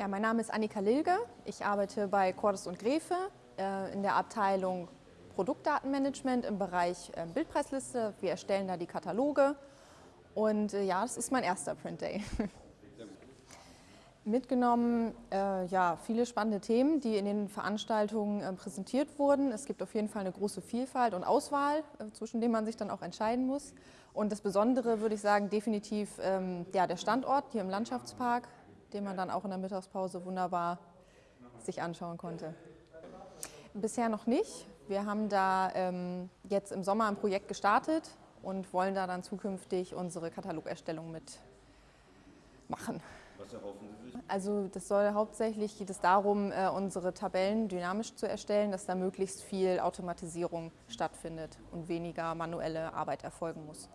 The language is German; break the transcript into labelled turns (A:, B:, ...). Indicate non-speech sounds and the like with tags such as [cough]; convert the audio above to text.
A: Ja, mein Name ist Annika Lilge. Ich arbeite bei Cordes und Grefe äh, in der Abteilung Produktdatenmanagement im Bereich äh, Bildpreisliste. Wir erstellen da die Kataloge und äh, ja, das ist mein erster Print Day. [laughs] Mitgenommen, äh, ja, viele spannende Themen, die in den Veranstaltungen äh, präsentiert wurden. Es gibt auf jeden Fall eine große Vielfalt und Auswahl, äh, zwischen denen man sich dann auch entscheiden muss. Und das Besondere, würde ich sagen, definitiv ähm, ja, der Standort hier im Landschaftspark, den man dann auch in der Mittagspause wunderbar sich anschauen konnte. Bisher noch nicht. Wir haben da ähm, jetzt im Sommer ein Projekt gestartet und wollen da dann zukünftig unsere Katalogerstellung mitmachen.
B: Was erhoffen Sie sich?
A: Also das soll hauptsächlich geht es darum, äh, unsere Tabellen dynamisch zu erstellen, dass da möglichst viel Automatisierung stattfindet und weniger manuelle Arbeit erfolgen muss.